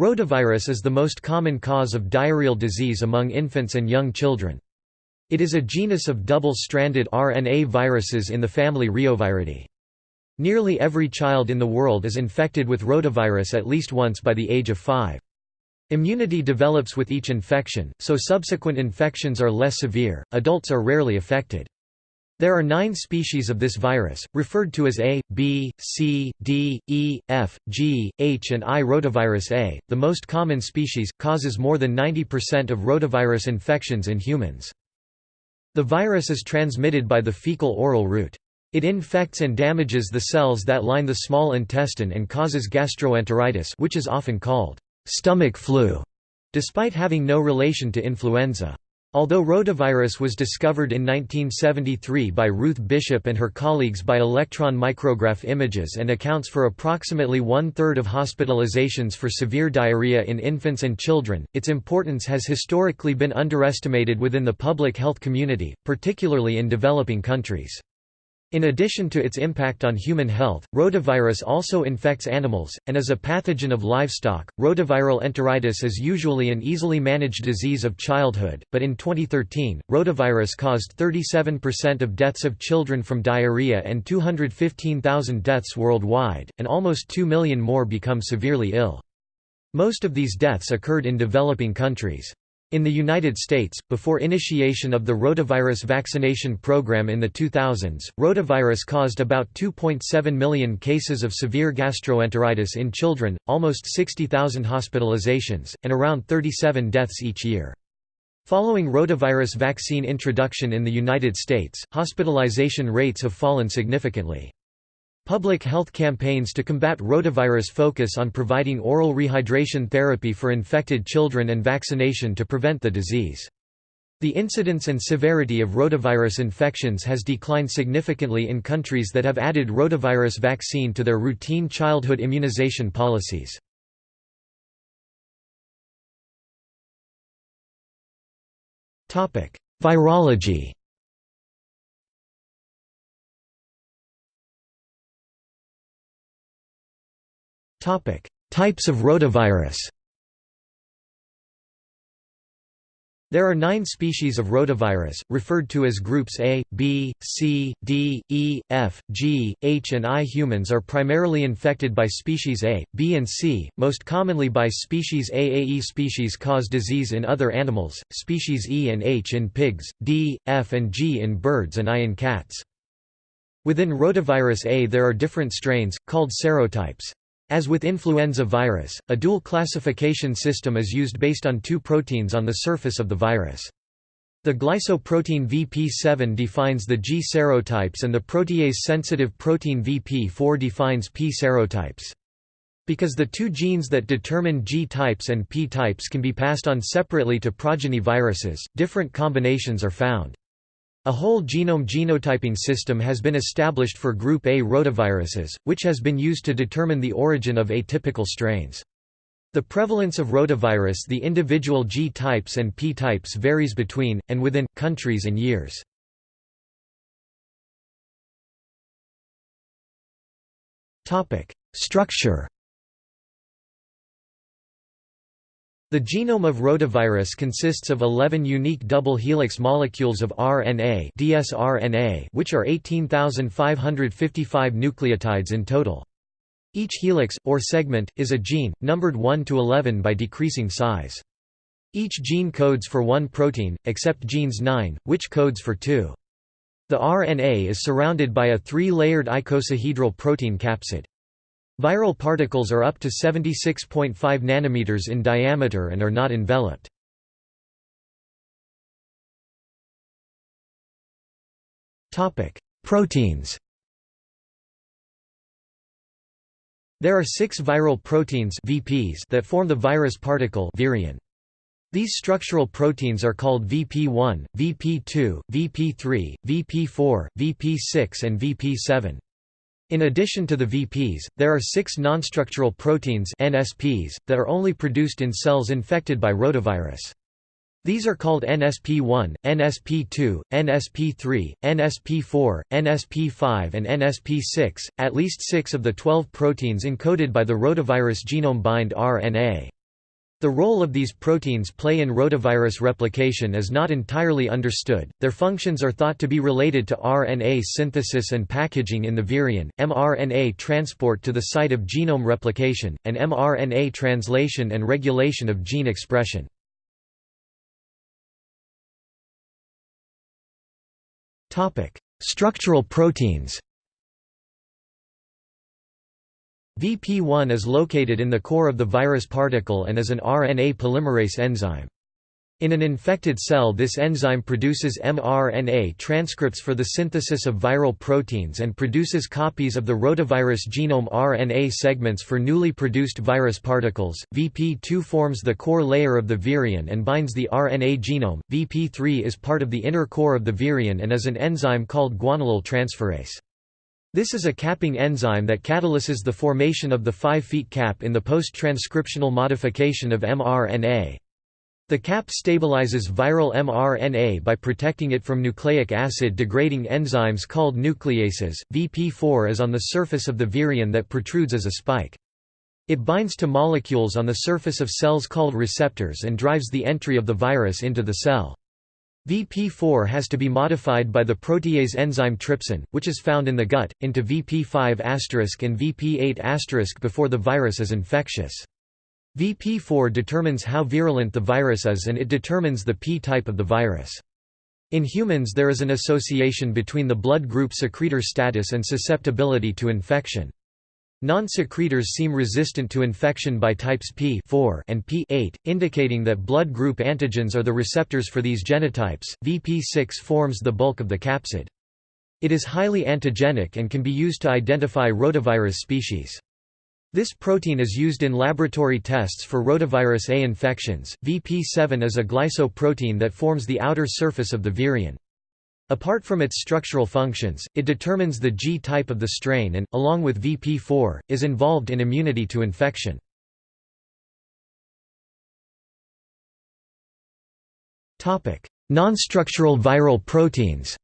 Rotavirus is the most common cause of diarrheal disease among infants and young children. It is a genus of double-stranded RNA viruses in the family Reoviridae. Nearly every child in the world is infected with rotavirus at least once by the age of 5. Immunity develops with each infection, so subsequent infections are less severe. Adults are rarely affected. There are nine species of this virus, referred to as A, B, C, D, E, F, G, H and I. Rotavirus A, the most common species, causes more than 90% of rotavirus infections in humans. The virus is transmitted by the fecal-oral route. It infects and damages the cells that line the small intestine and causes gastroenteritis which is often called stomach flu, despite having no relation to influenza. Although rotavirus was discovered in 1973 by Ruth Bishop and her colleagues by electron micrograph images and accounts for approximately one-third of hospitalizations for severe diarrhea in infants and children, its importance has historically been underestimated within the public health community, particularly in developing countries. In addition to its impact on human health, rotavirus also infects animals, and is a pathogen of livestock. Rotaviral enteritis is usually an easily managed disease of childhood, but in 2013, rotavirus caused 37% of deaths of children from diarrhea and 215,000 deaths worldwide, and almost 2 million more become severely ill. Most of these deaths occurred in developing countries. In the United States, before initiation of the rotavirus vaccination program in the 2000s, rotavirus caused about 2.7 million cases of severe gastroenteritis in children, almost 60,000 hospitalizations, and around 37 deaths each year. Following rotavirus vaccine introduction in the United States, hospitalization rates have fallen significantly. Public health campaigns to combat rotavirus focus on providing oral rehydration therapy for infected children and vaccination to prevent the disease. The incidence and severity of rotavirus infections has declined significantly in countries that have added rotavirus vaccine to their routine childhood immunization policies. Virology Topic: Types of rotavirus. There are nine species of rotavirus, referred to as groups A, B, C, D, E, F, G, H and I. Humans are primarily infected by species A, B and C, most commonly by species A. AE species cause disease in other animals, species E and H in pigs, D, F and G in birds and I in cats. Within rotavirus A there are different strains, called serotypes. As with influenza virus, a dual classification system is used based on two proteins on the surface of the virus. The glycoprotein VP7 defines the G serotypes and the protease-sensitive protein VP4 defines P serotypes. Because the two genes that determine G types and P types can be passed on separately to progeny viruses, different combinations are found. A whole genome genotyping system has been established for group A rotaviruses, which has been used to determine the origin of atypical strains. The prevalence of rotavirus the individual G types and P types varies between, and within, countries and years. Structure The genome of rotavirus consists of 11 unique double helix molecules of RNA dsRNA which are 18,555 nucleotides in total. Each helix, or segment, is a gene, numbered 1 to 11 by decreasing size. Each gene codes for one protein, except genes 9, which codes for two. The RNA is surrounded by a three-layered icosahedral protein capsid. Viral particles are up to 76.5 nanometers in diameter and are not enveloped. Topic: Proteins. There are 6 viral proteins VPs that form the virus particle virion. These structural proteins are called VP1, VP2, VP3, VP4, VP6 and VP7. In addition to the VPs, there are six nonstructural proteins NSPs, that are only produced in cells infected by rotavirus. These are called NSP1, NSP2, NSP3, NSP4, NSP5 and NSP6. At least 6 of the 12 proteins encoded by the rotavirus genome bind RNA. The role of these proteins play in rotavirus replication is not entirely understood. Their functions are thought to be related to RNA synthesis and packaging in the virion, mRNA transport to the site of genome replication, and mRNA translation and regulation of gene expression. Structural proteins. VP1 is located in the core of the virus particle and is an RNA polymerase enzyme. In an infected cell this enzyme produces mRNA transcripts for the synthesis of viral proteins and produces copies of the rotavirus genome RNA segments for newly produced virus particles. VP2 forms the core layer of the virion and binds the RNA genome. VP3 is part of the inner core of the virion and is an enzyme called guanylyl transferase. This is a capping enzyme that catalyses the formation of the 5' cap in the post-transcriptional modification of mRNA. The cap stabilizes viral mRNA by protecting it from nucleic acid degrading enzymes called nucleases. VP4 is on the surface of the virion that protrudes as a spike. It binds to molecules on the surface of cells called receptors and drives the entry of the virus into the cell. VP4 has to be modified by the protease enzyme trypsin, which is found in the gut, into VP5 and VP8 before the virus is infectious. VP4 determines how virulent the virus is and it determines the P-type of the virus. In humans there is an association between the blood group secretor status and susceptibility to infection. Non-secretors seem resistant to infection by types P 4 and P8, indicating that blood group antigens are the receptors for these genotypes. VP6 forms the bulk of the capsid. It is highly antigenic and can be used to identify rotavirus species. This protein is used in laboratory tests for rotavirus A infections. VP7 is a glycoprotein that forms the outer surface of the virion. Apart from its structural functions, it determines the G-type of the strain and, along with VP4, is involved in immunity to infection. Nonstructural viral proteins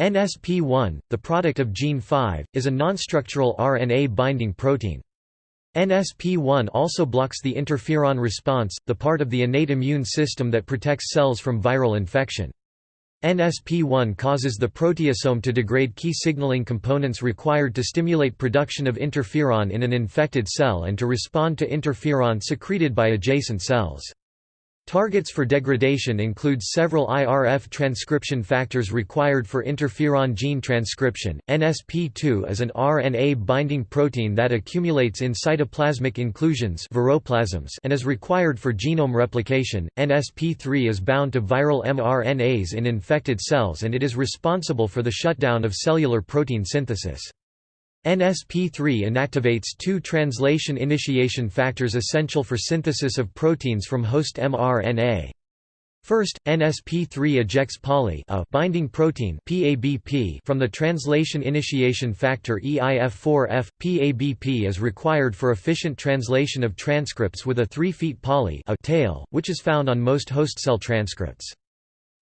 NSP1, the product of gene 5, is a nonstructural RNA binding protein. NSP1 also blocks the interferon response, the part of the innate immune system that protects cells from viral infection. NSP1 causes the proteasome to degrade key signaling components required to stimulate production of interferon in an infected cell and to respond to interferon secreted by adjacent cells. Targets for degradation include several IRF transcription factors required for interferon gene transcription. NSP2 is an RNA binding protein that accumulates in cytoplasmic inclusions and is required for genome replication. NSP3 is bound to viral mRNAs in infected cells and it is responsible for the shutdown of cellular protein synthesis. NSP3 inactivates two translation initiation factors essential for synthesis of proteins from host mRNA. First, NSP3 ejects poly a binding protein PABP from the translation initiation factor EIF4F. PABP is required for efficient translation of transcripts with a 3' feet poly a tail, which is found on most host cell transcripts.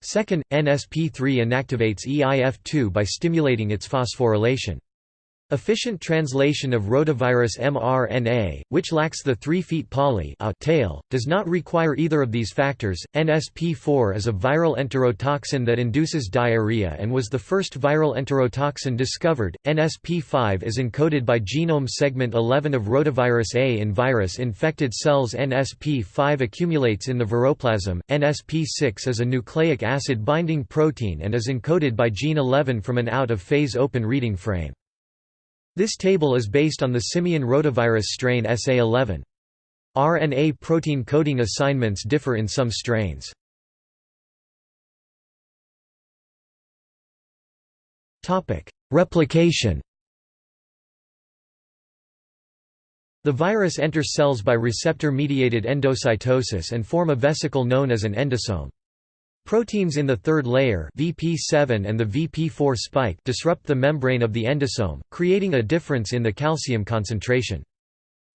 Second, NSP3 inactivates EIF2 by stimulating its phosphorylation. Efficient translation of rotavirus mRNA, which lacks the 3' poly a tail, does not require either of these factors. NSP4 is a viral enterotoxin that induces diarrhea and was the first viral enterotoxin discovered. NSP5 is encoded by genome segment 11 of rotavirus A in virus infected cells. NSP5 accumulates in the viroplasm. NSP6 is a nucleic acid binding protein and is encoded by gene 11 from an out of phase open reading frame. This table is based on the simian rotavirus strain SA11. RNA protein coding assignments differ in some strains. Replication The virus enters cells by receptor-mediated endocytosis and form a vesicle known as an endosome. Proteins in the third layer VP7 and the VP4 spike disrupt the membrane of the endosome, creating a difference in the calcium concentration.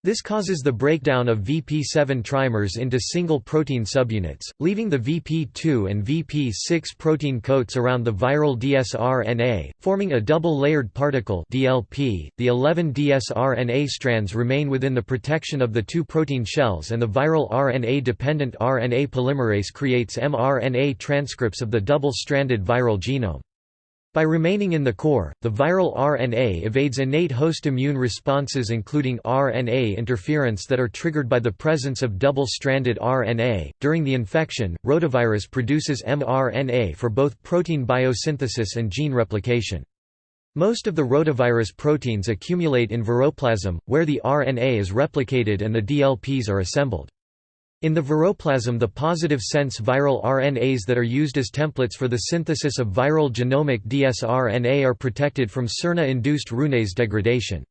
This causes the breakdown of VP7 trimers into single protein subunits, leaving the VP2 and VP6 protein coats around the viral dsRNA, forming a double-layered particle DLP. .The 11 dsRNA strands remain within the protection of the two protein shells and the viral RNA-dependent RNA polymerase creates mRNA transcripts of the double-stranded viral genome. By remaining in the core, the viral RNA evades innate host immune responses including RNA interference that are triggered by the presence of double-stranded RNA. During the infection, rotavirus produces mRNA for both protein biosynthesis and gene replication. Most of the rotavirus proteins accumulate in viroplasm, where the RNA is replicated and the DLPs are assembled. In the viroplasm the positive sense viral RNAs that are used as templates for the synthesis of viral genomic dsRNA are protected from siRNA-induced RNase degradation.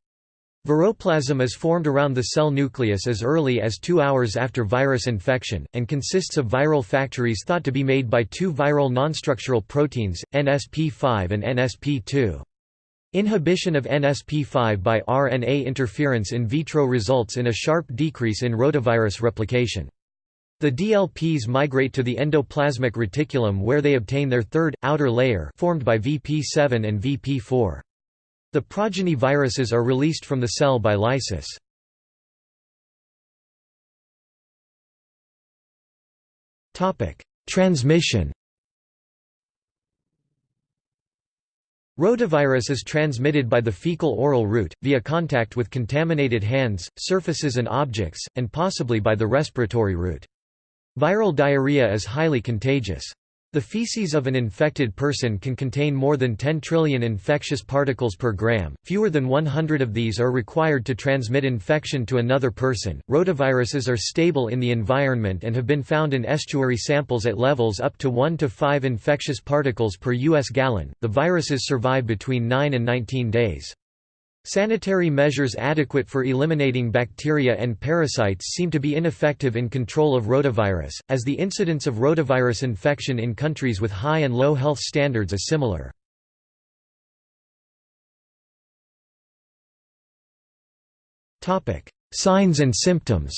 Viroplasm is formed around the cell nucleus as early as two hours after virus infection, and consists of viral factories thought to be made by two viral nonstructural proteins, NSP5 and NSP2. Inhibition of NSP5 by RNA interference in vitro results in a sharp decrease in rotavirus replication. The DLPs migrate to the endoplasmic reticulum where they obtain their third, outer layer formed by VP7 and VP4. The progeny viruses are released from the cell by lysis. Transmission Rotavirus is transmitted by the fecal-oral route, via contact with contaminated hands, surfaces and objects, and possibly by the respiratory route. Viral diarrhea is highly contagious. The feces of an infected person can contain more than 10 trillion infectious particles per gram. Fewer than 100 of these are required to transmit infection to another person. Rotaviruses are stable in the environment and have been found in estuary samples at levels up to 1 to 5 infectious particles per US gallon. The viruses survive between 9 and 19 days. Sanitary measures adequate for eliminating bacteria and parasites seem to be ineffective in control of rotavirus, as the incidence of rotavirus infection in countries with high and low health standards is similar. Signs and symptoms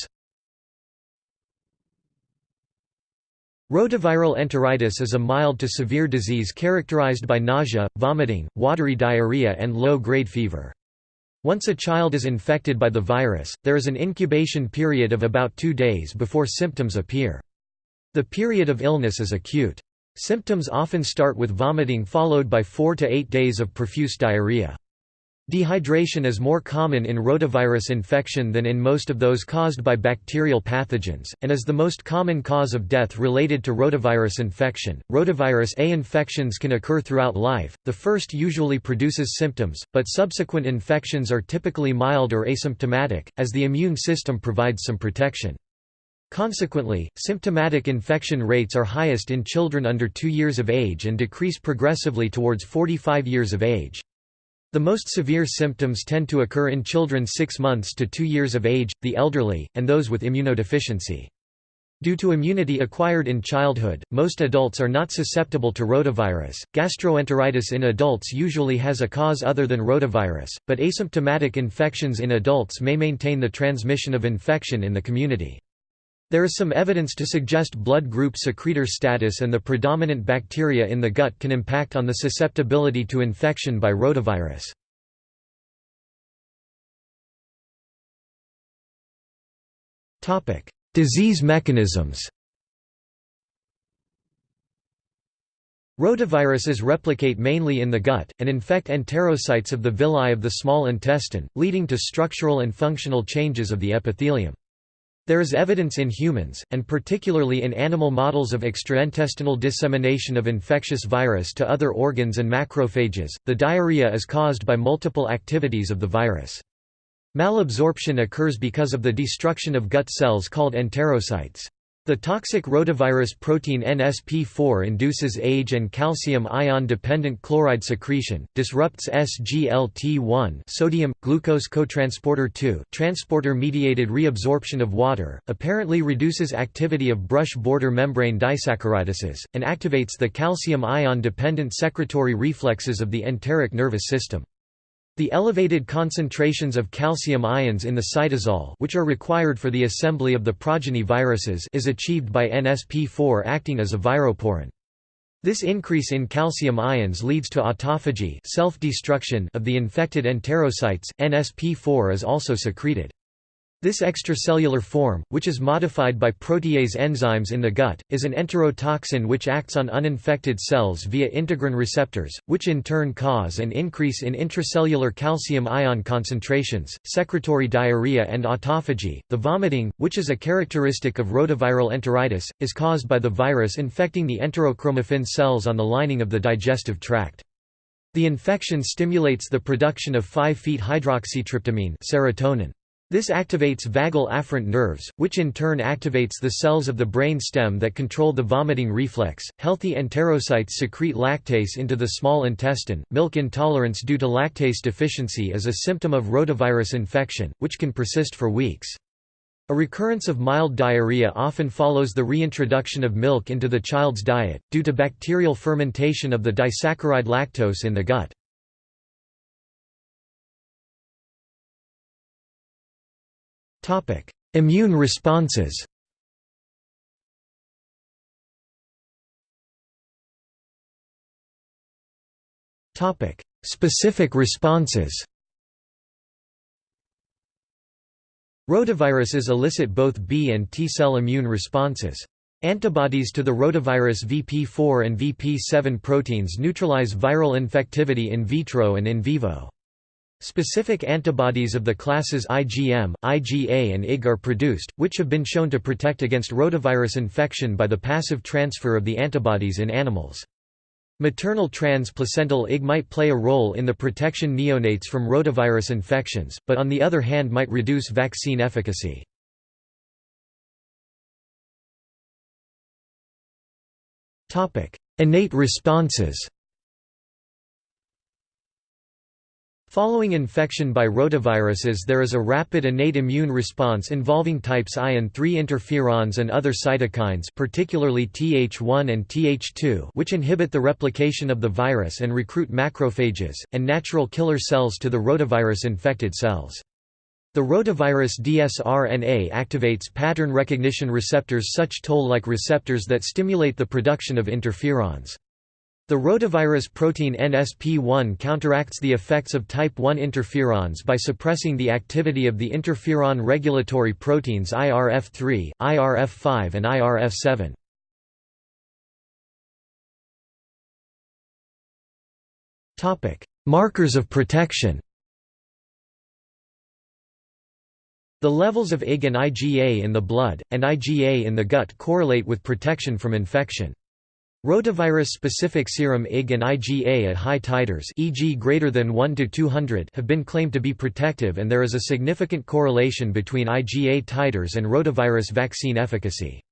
Rotaviral enteritis is a mild to severe disease characterized by nausea, vomiting, watery diarrhea and low-grade fever. Once a child is infected by the virus, there is an incubation period of about two days before symptoms appear. The period of illness is acute. Symptoms often start with vomiting followed by four to eight days of profuse diarrhea. Dehydration is more common in rotavirus infection than in most of those caused by bacterial pathogens, and is the most common cause of death related to rotavirus infection. Rotavirus A infections can occur throughout life. The first usually produces symptoms, but subsequent infections are typically mild or asymptomatic, as the immune system provides some protection. Consequently, symptomatic infection rates are highest in children under 2 years of age and decrease progressively towards 45 years of age. The most severe symptoms tend to occur in children 6 months to 2 years of age, the elderly, and those with immunodeficiency. Due to immunity acquired in childhood, most adults are not susceptible to rotavirus. Gastroenteritis in adults usually has a cause other than rotavirus, but asymptomatic infections in adults may maintain the transmission of infection in the community. There is some evidence to suggest blood group secretor status and the predominant bacteria in the gut can impact on the susceptibility to infection by rotavirus. Disease mechanisms Rotaviruses replicate mainly in the gut, and infect enterocytes of the villi of the small intestine, leading to structural and functional changes of the epithelium. There is evidence in humans, and particularly in animal models of extraintestinal dissemination of infectious virus to other organs and macrophages. The diarrhea is caused by multiple activities of the virus. Malabsorption occurs because of the destruction of gut cells called enterocytes. The toxic rotavirus protein NSP4 induces age and calcium ion-dependent chloride secretion, disrupts SGLT1 sodium, glucose cotransporter 2 transporter-mediated reabsorption of water, apparently reduces activity of brush border membrane disaccharidases, and activates the calcium ion-dependent secretory reflexes of the enteric nervous system. The elevated concentrations of calcium ions in the cytosol which are required for the assembly of the progeny viruses is achieved by NSP4 acting as a viroporin. This increase in calcium ions leads to autophagy self-destruction of the infected enterocytes. NSP4 is also secreted. This extracellular form, which is modified by protease enzymes in the gut, is an enterotoxin which acts on uninfected cells via integrin receptors, which in turn cause an increase in intracellular calcium ion concentrations, secretory diarrhea, and autophagy. The vomiting, which is a characteristic of rotaviral enteritis, is caused by the virus infecting the enterochromaffin cells on the lining of the digestive tract. The infection stimulates the production of 5-'hydroxytryptamine serotonin. This activates vagal afferent nerves, which in turn activates the cells of the brain stem that control the vomiting reflex. Healthy enterocytes secrete lactase into the small intestine. Milk intolerance due to lactase deficiency is a symptom of rotavirus infection, which can persist for weeks. A recurrence of mild diarrhea often follows the reintroduction of milk into the child's diet, due to bacterial fermentation of the disaccharide lactose in the gut. Immune responses. Topic: Specific responses. Rotaviruses elicit both B and T cell immune responses. Antibodies to the rotavirus VP4 and VP7 proteins neutralize viral infectivity in vitro and in vivo. Specific antibodies of the classes IgM, IgA and Ig are produced, which have been shown to protect against rotavirus infection by the passive transfer of the antibodies in animals. Maternal transplacental Ig might play a role in the protection neonates from rotavirus infections, but on the other hand might reduce vaccine efficacy. Innate responses Following infection by rotaviruses there is a rapid innate immune response involving types I and III interferons and other cytokines particularly Th1 and Th2 which inhibit the replication of the virus and recruit macrophages, and natural killer cells to the rotavirus-infected cells. The rotavirus dsRNA activates pattern recognition receptors such toll-like receptors that stimulate the production of interferons. The rotavirus protein NSP1 counteracts the effects of type 1 interferons by suppressing the activity of the interferon regulatory proteins IRF3, IRF5 and IRF7. Markers of protection The levels of Ig and IgA in the blood, and IgA in the gut correlate with protection from infection. Rotavirus-specific serum Ig and IgA at high titers e.g. greater than 1 to 200 have been claimed to be protective and there is a significant correlation between IgA titers and rotavirus vaccine efficacy.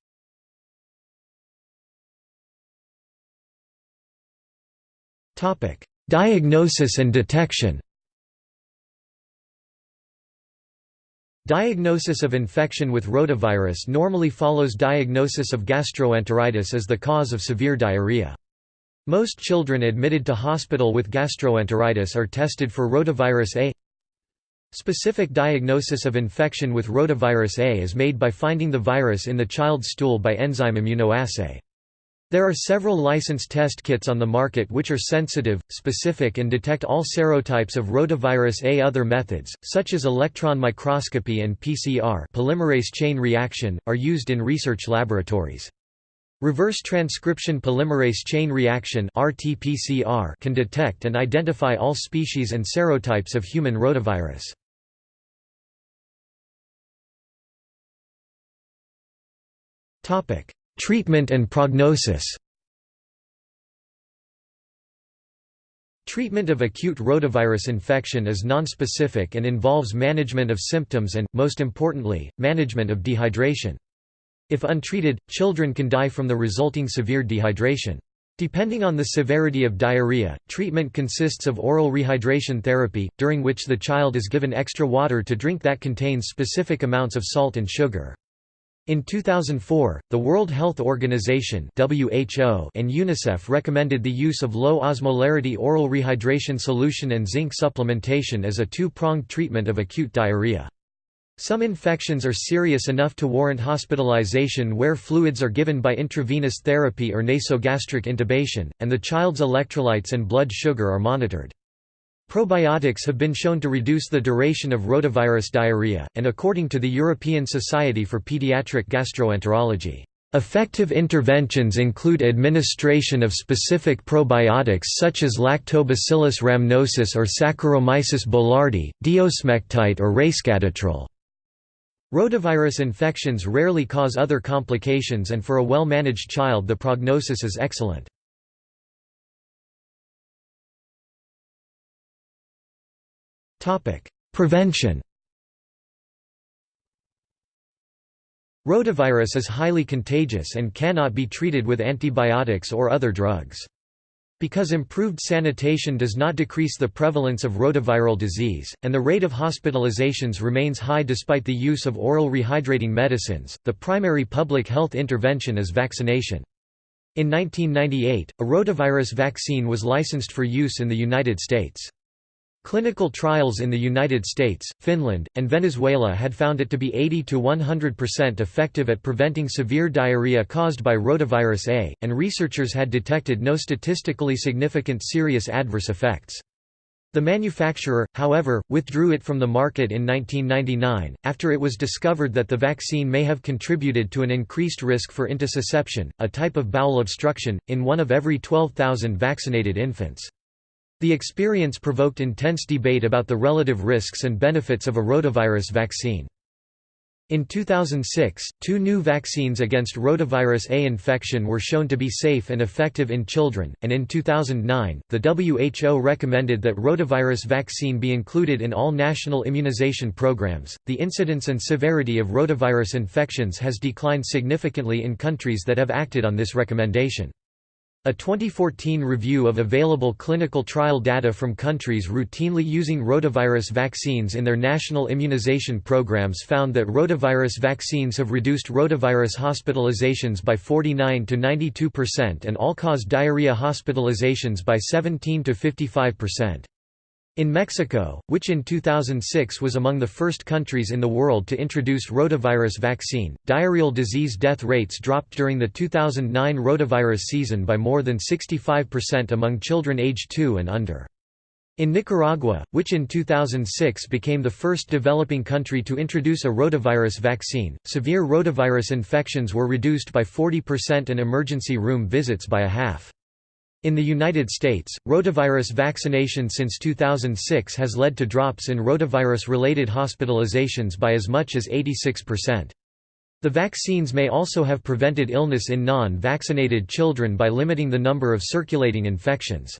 Diagnosis and detection Diagnosis of infection with rotavirus normally follows diagnosis of gastroenteritis as the cause of severe diarrhea. Most children admitted to hospital with gastroenteritis are tested for rotavirus A. Specific diagnosis of infection with rotavirus A is made by finding the virus in the child's stool by enzyme immunoassay. There are several licensed test kits on the market which are sensitive, specific and detect all serotypes of rotavirus A. Other methods, such as electron microscopy and PCR polymerase chain reaction, are used in research laboratories. Reverse transcription polymerase chain reaction can detect and identify all species and serotypes of human rotavirus. Topic: Treatment and prognosis Treatment of acute rotavirus infection is nonspecific and involves management of symptoms and, most importantly, management of dehydration. If untreated, children can die from the resulting severe dehydration. Depending on the severity of diarrhea, treatment consists of oral rehydration therapy, during which the child is given extra water to drink that contains specific amounts of salt and sugar. In 2004, the World Health Organization (WHO) and UNICEF recommended the use of low osmolarity oral rehydration solution and zinc supplementation as a two-pronged treatment of acute diarrhea. Some infections are serious enough to warrant hospitalization where fluids are given by intravenous therapy or nasogastric intubation, and the child's electrolytes and blood sugar are monitored. Probiotics have been shown to reduce the duration of rotavirus diarrhea, and according to the European Society for Pediatric Gastroenterology, Effective interventions include administration of specific probiotics such as Lactobacillus rhamnosus or Saccharomyces boulardii, diosmectite or resveratrol. Rotavirus infections rarely cause other complications and for a well-managed child the prognosis is excellent. Prevention Rotavirus is highly contagious and cannot be treated with antibiotics or other drugs. Because improved sanitation does not decrease the prevalence of rotaviral disease, and the rate of hospitalizations remains high despite the use of oral rehydrating medicines, the primary public health intervention is vaccination. In 1998, a rotavirus vaccine was licensed for use in the United States. Clinical trials in the United States, Finland, and Venezuela had found it to be 80 to 100% effective at preventing severe diarrhea caused by rotavirus A, and researchers had detected no statistically significant serious adverse effects. The manufacturer, however, withdrew it from the market in 1999, after it was discovered that the vaccine may have contributed to an increased risk for intussusception, a type of bowel obstruction, in one of every 12,000 vaccinated infants. The experience provoked intense debate about the relative risks and benefits of a rotavirus vaccine. In 2006, two new vaccines against rotavirus A infection were shown to be safe and effective in children, and in 2009, the WHO recommended that rotavirus vaccine be included in all national immunization programs. The incidence and severity of rotavirus infections has declined significantly in countries that have acted on this recommendation. A 2014 review of available clinical trial data from countries routinely using rotavirus vaccines in their national immunization programs found that rotavirus vaccines have reduced rotavirus hospitalizations by 49 to 92% and all-cause diarrhea hospitalizations by 17 to 55%. In Mexico, which in 2006 was among the first countries in the world to introduce rotavirus vaccine, diarrheal disease death rates dropped during the 2009 rotavirus season by more than 65% among children aged 2 and under. In Nicaragua, which in 2006 became the first developing country to introduce a rotavirus vaccine, severe rotavirus infections were reduced by 40% and emergency room visits by a half. In the United States, rotavirus vaccination since 2006 has led to drops in rotavirus-related hospitalizations by as much as 86%. The vaccines may also have prevented illness in non-vaccinated children by limiting the number of circulating infections.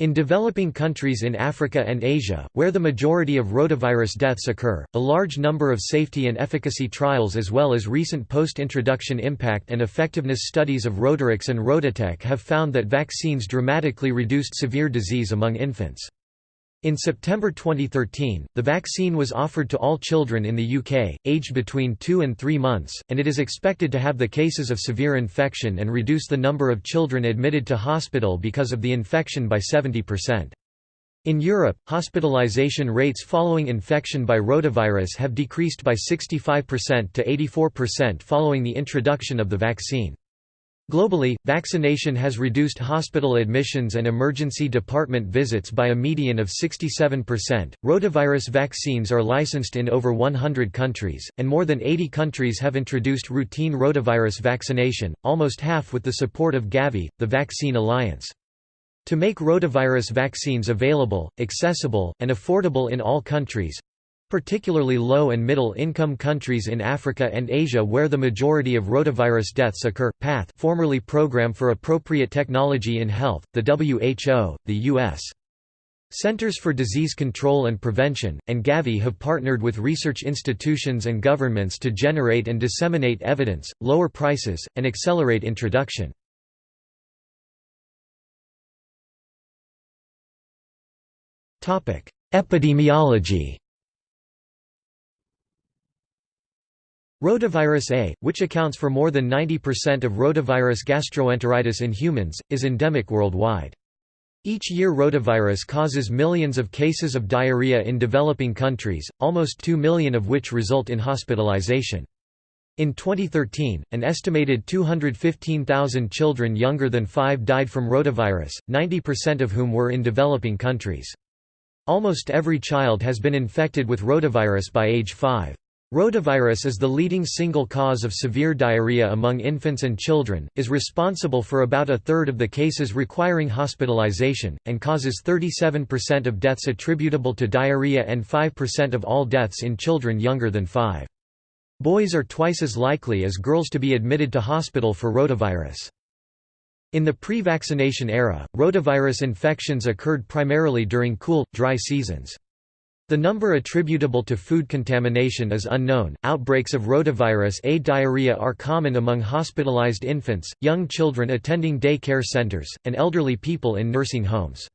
In developing countries in Africa and Asia, where the majority of rotavirus deaths occur, a large number of safety and efficacy trials as well as recent post-introduction impact and effectiveness studies of Rotarix and RotaTeq have found that vaccines dramatically reduced severe disease among infants. In September 2013, the vaccine was offered to all children in the UK, aged between 2 and 3 months, and it is expected to have the cases of severe infection and reduce the number of children admitted to hospital because of the infection by 70%. In Europe, hospitalization rates following infection by rotavirus have decreased by 65% to 84% following the introduction of the vaccine. Globally, vaccination has reduced hospital admissions and emergency department visits by a median of 67%. Rotavirus vaccines are licensed in over 100 countries, and more than 80 countries have introduced routine rotavirus vaccination, almost half with the support of Gavi, the Vaccine Alliance. To make rotavirus vaccines available, accessible, and affordable in all countries, particularly low and middle-income countries in Africa and Asia where the majority of rotavirus deaths occur. PATH formerly Program for Appropriate Technology in Health, the WHO, the U.S. Centers for Disease Control and Prevention, and Gavi have partnered with research institutions and governments to generate and disseminate evidence, lower prices, and accelerate introduction. Epidemiology Rotavirus A, which accounts for more than 90% of rotavirus gastroenteritis in humans, is endemic worldwide. Each year rotavirus causes millions of cases of diarrhea in developing countries, almost 2 million of which result in hospitalization. In 2013, an estimated 215,000 children younger than 5 died from rotavirus, 90% of whom were in developing countries. Almost every child has been infected with rotavirus by age 5. Rotavirus is the leading single cause of severe diarrhea among infants and children, is responsible for about a third of the cases requiring hospitalization, and causes 37% of deaths attributable to diarrhea and 5% of all deaths in children younger than 5. Boys are twice as likely as girls to be admitted to hospital for rotavirus. In the pre-vaccination era, rotavirus infections occurred primarily during cool, dry seasons. The number attributable to food contamination is unknown. Outbreaks of rotavirus A diarrhea are common among hospitalized infants, young children attending day care centers, and elderly people in nursing homes.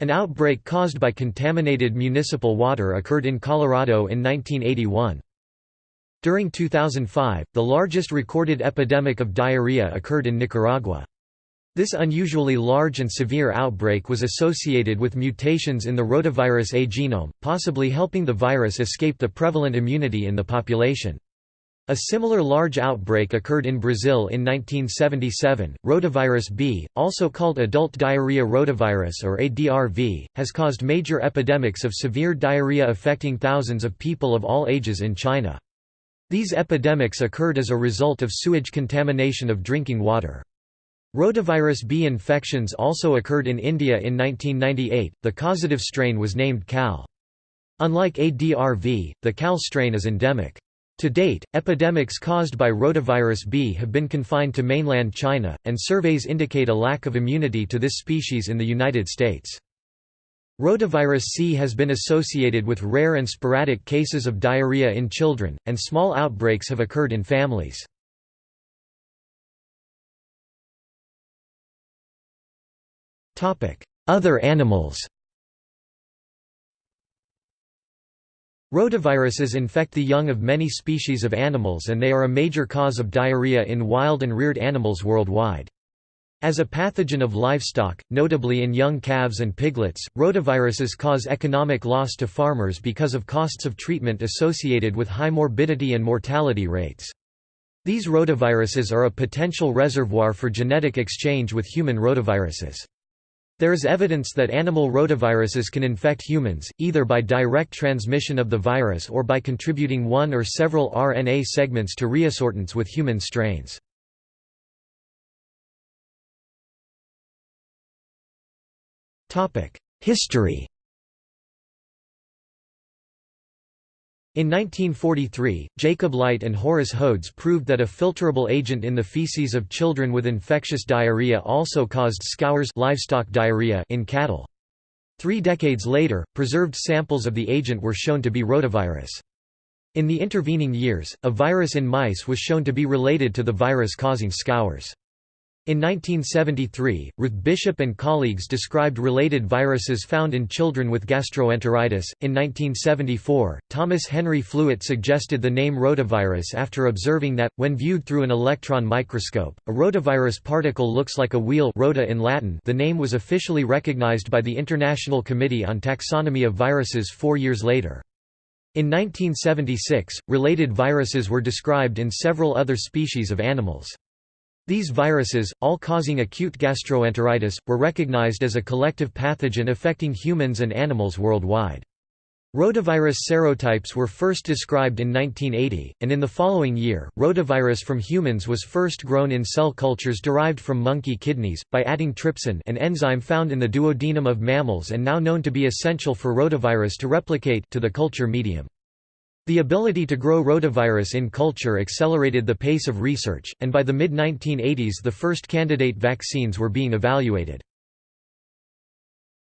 An outbreak caused by contaminated municipal water occurred in Colorado in 1981. During 2005, the largest recorded epidemic of diarrhea occurred in Nicaragua. This unusually large and severe outbreak was associated with mutations in the rotavirus A genome, possibly helping the virus escape the prevalent immunity in the population. A similar large outbreak occurred in Brazil in 1977. Rotavirus B, also called adult diarrhea rotavirus or ADRV, has caused major epidemics of severe diarrhea affecting thousands of people of all ages in China. These epidemics occurred as a result of sewage contamination of drinking water. Rotavirus B infections also occurred in India in 1998. The causative strain was named CAL. Unlike ADRV, the CAL strain is endemic. To date, epidemics caused by rotavirus B have been confined to mainland China, and surveys indicate a lack of immunity to this species in the United States. Rotavirus C has been associated with rare and sporadic cases of diarrhea in children, and small outbreaks have occurred in families. Other animals Rotaviruses infect the young of many species of animals and they are a major cause of diarrhea in wild and reared animals worldwide. As a pathogen of livestock, notably in young calves and piglets, rotaviruses cause economic loss to farmers because of costs of treatment associated with high morbidity and mortality rates. These rotaviruses are a potential reservoir for genetic exchange with human rotaviruses. There is evidence that animal rotaviruses can infect humans, either by direct transmission of the virus or by contributing one or several RNA segments to reassortants with human strains. History In 1943, Jacob Light and Horace Hodes proved that a filterable agent in the feces of children with infectious diarrhea also caused scours livestock diarrhea in cattle. Three decades later, preserved samples of the agent were shown to be rotavirus. In the intervening years, a virus in mice was shown to be related to the virus causing scours. In 1973, Ruth Bishop and colleagues described related viruses found in children with gastroenteritis. In 1974, Thomas Henry Flewett suggested the name rotavirus after observing that, when viewed through an electron microscope, a rotavirus particle looks like a wheel rota in Latin the name was officially recognized by the International Committee on Taxonomy of Viruses four years later. In 1976, related viruses were described in several other species of animals. These viruses, all causing acute gastroenteritis, were recognized as a collective pathogen affecting humans and animals worldwide. Rotavirus serotypes were first described in 1980, and in the following year, rotavirus from humans was first grown in cell cultures derived from monkey kidneys, by adding trypsin an enzyme found in the duodenum of mammals and now known to be essential for rotavirus to replicate to the culture medium. The ability to grow rotavirus in culture accelerated the pace of research, and by the mid-1980s the first candidate vaccines were being evaluated.